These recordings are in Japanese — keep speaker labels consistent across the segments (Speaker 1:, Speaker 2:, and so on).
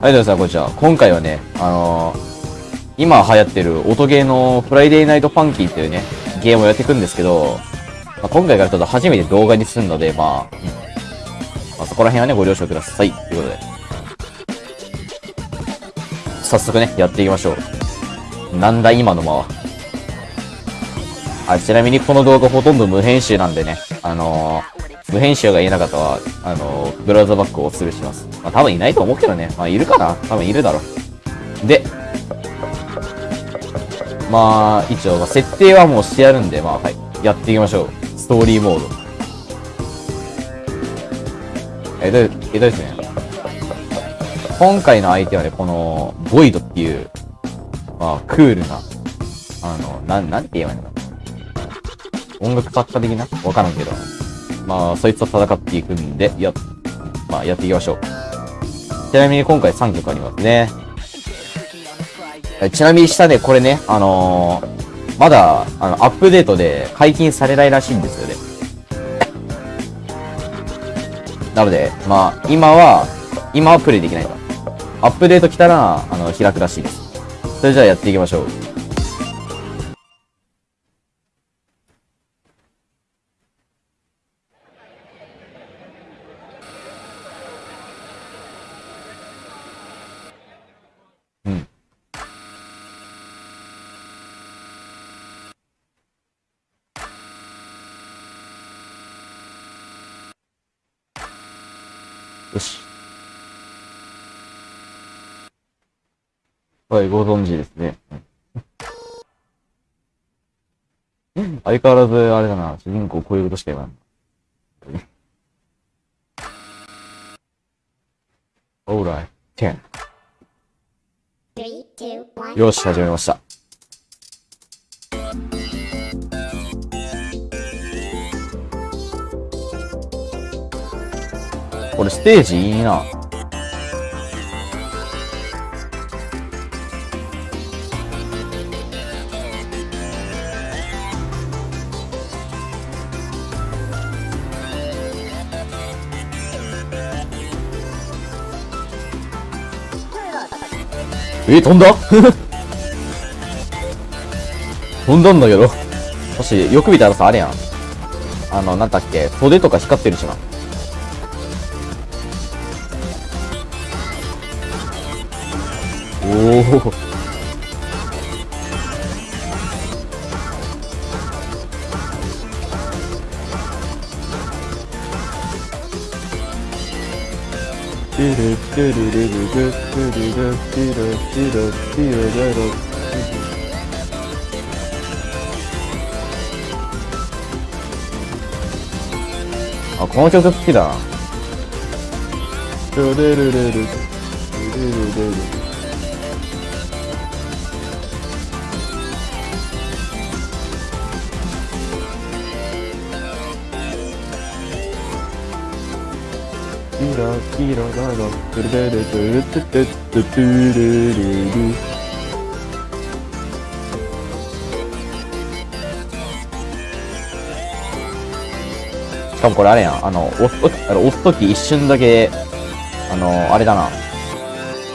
Speaker 1: はい、どうも皆さん、こんにちは。今回はね、あのー、今流行ってる音ゲーの Friday Night Funkin'っていうね、ゲームをやっていくんですけど、まあ、今回からちょっと初めて動画にするので、まあ、うんまあ、そこら辺はね、ご了承ください。ということで。早速ね、やっていきましょう。なんだ今の間は。あ、ちなみにこの動画ほとんど無編集なんでね、あのー、無編集が言えなかったは、あの、ブラウザバックをおするします。まあ多分いないと思うけどね。まあいるかな多分いるだろう。で、まあ、一応、まあ、設定はもうしてやるんで、まあはい。やっていきましょう。ストーリーモード。え、で、えっと、ですね。今回の相手はね、この、ボイドっていう、まあ、クールな、あの、なん、なんて言えばいいのかな。音楽作家的な？わからんけど。まあ、そいつと戦っていくんで、や、まあ、やっていきましょう。ちなみに今回3曲ありますね。ちなみに下でこれね、あのー、まだ、あの、アップデートで解禁されないらしいんですよね。なので、まあ、今は、今はプレイできないと。アップデート来たら、あの、開くらしいです。それじゃあやっていきましょう。し。はい、ご存知ですね。相変わらず、あれだな、主人公こういうことしか言わん。オーライ、10。よし、始めました。これステージいいな。え、飛んだ？飛んだんだけど。もし、よく見たらさ、あれやん。あの、なんだっけ、袖とか光ってるしな。おおあ、この曲好きキラキラララトゥルルルトゥルトゥトゥトゥトゥルルルしかもこれあれやん。あの、押すとき、あの押すとき一瞬だけ、あの、あれだな。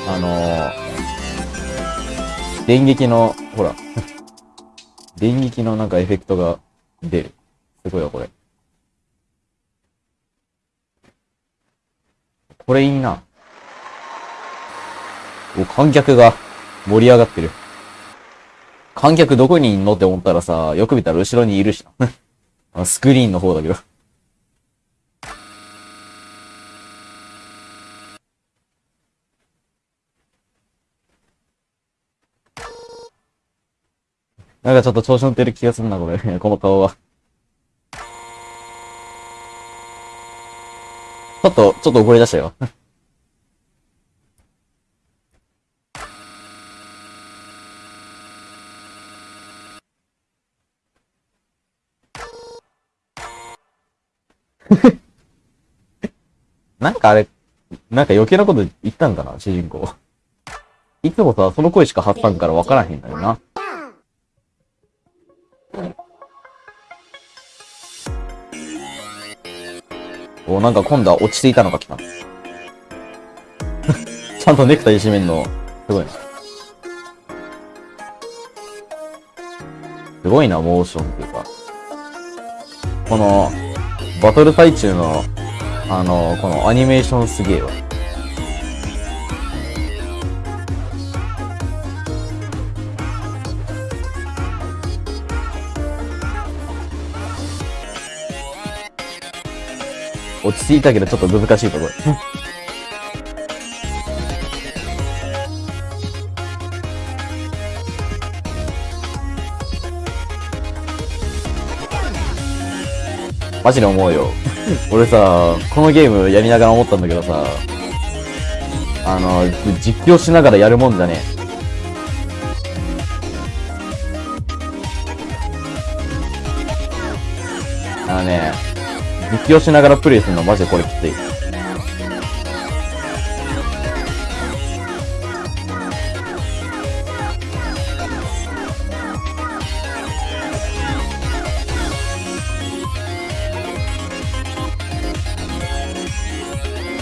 Speaker 1: あの、電撃の、ほら。電撃のなんかエフェクトが出る。すごいわ、これ。これいいな。お、観客が盛り上がってる。観客どこにいんのって思ったらさ、よく見たら後ろにいるしな。スクリーンの方だけど。なんかちょっと調子乗ってる気がするな、これ。この顔は。ょっと、ちょっと怒り出したよ。なんかあれ、なんか余計なこと言ったんかな、主人公。いつもさ、その声しか発さんから分からへんだよな。お、なんか今度は落ち着いたのが来た。ち ちゃんとネクタイ締めんの、すごいな。すごいな、モーションっていうか。この、バトル最中の、あの、このアニメーションすげえわ。落ち着いたけどちょっと難しいところ。マジで思うよ。俺さ、このゲームやりながら思ったんだけどさ、あの、実況しながらやるもんじゃねえ。あのね、実況しながらプレイするのマジでこれきつい。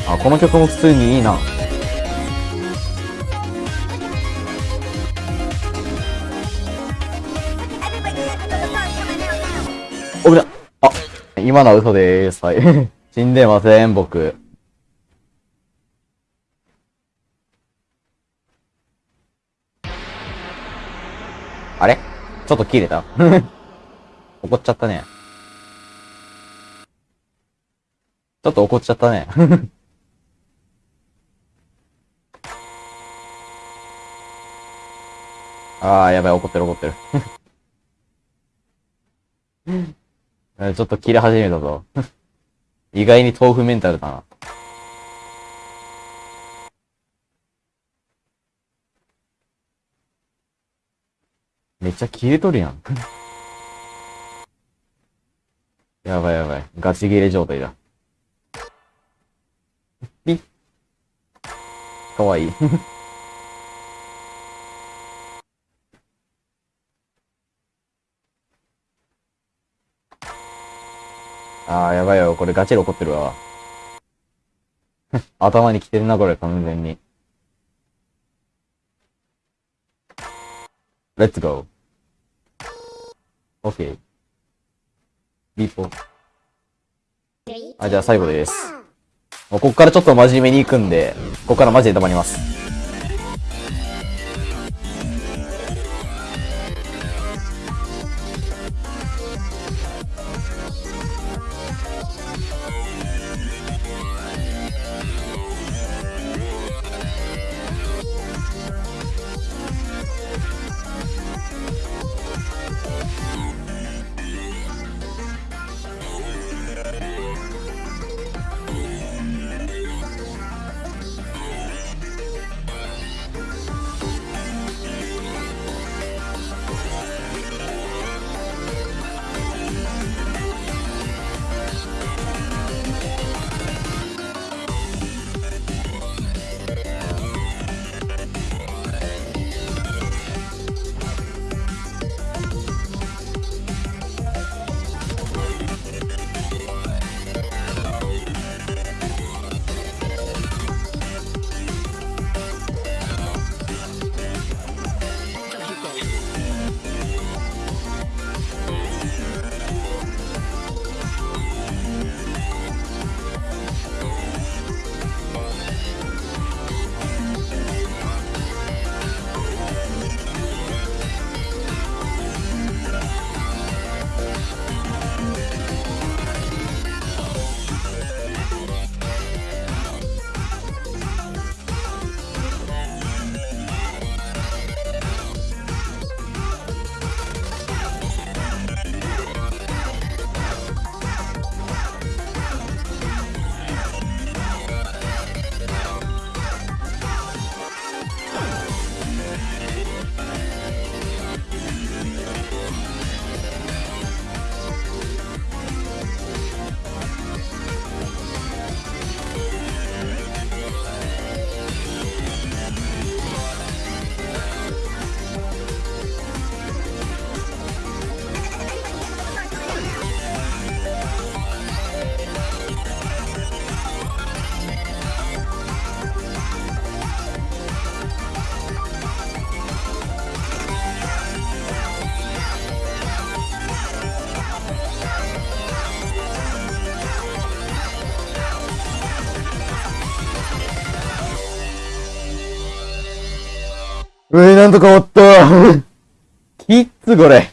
Speaker 1: あ、この曲も普通にいいな。おぶな。あ、今のは嘘でーす。はい。死んでません、僕。あれ？ちょっと切れた？怒っちゃったね。ちょっと怒っちゃったね。ああ、やばい、怒ってる怒ってる。ちょっと切れ始めたぞ。意外に豆腐メンタルだな。めっちゃ切れとるやん。やばいやばい。ガチ切れ状態だ。ピッ。かわいい。あー、やばいよ。これガチで怒ってるわ。頭に来てるな、これ、完全に。Let's go. OK. ビーポあ、じゃあ最後です。もうこっからちょっと真面目に行くんで、こっからマジで黙ります。うえ、なんとか終わった。きっつ、これ。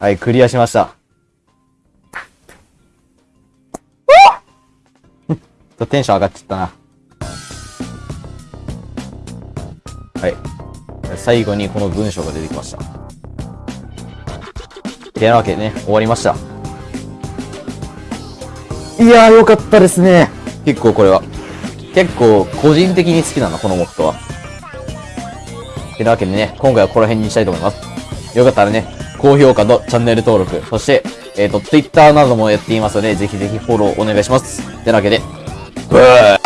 Speaker 1: はい、クリアしました。ちょっとテンション上がっちゃったな。はい。最後にこの文章が出てきました。てなわけでね、終わりました。いやー、よかったですね。結構これは。結構、個人的に好きなの、このモッドは。てなわけでね、今回はこの辺にしたいと思います。よかったらね、高評価とチャンネル登録、そして、えっ、と、Twitter などもやっていますので、ぜひぜひフォローお願いします。てなわけで、ブー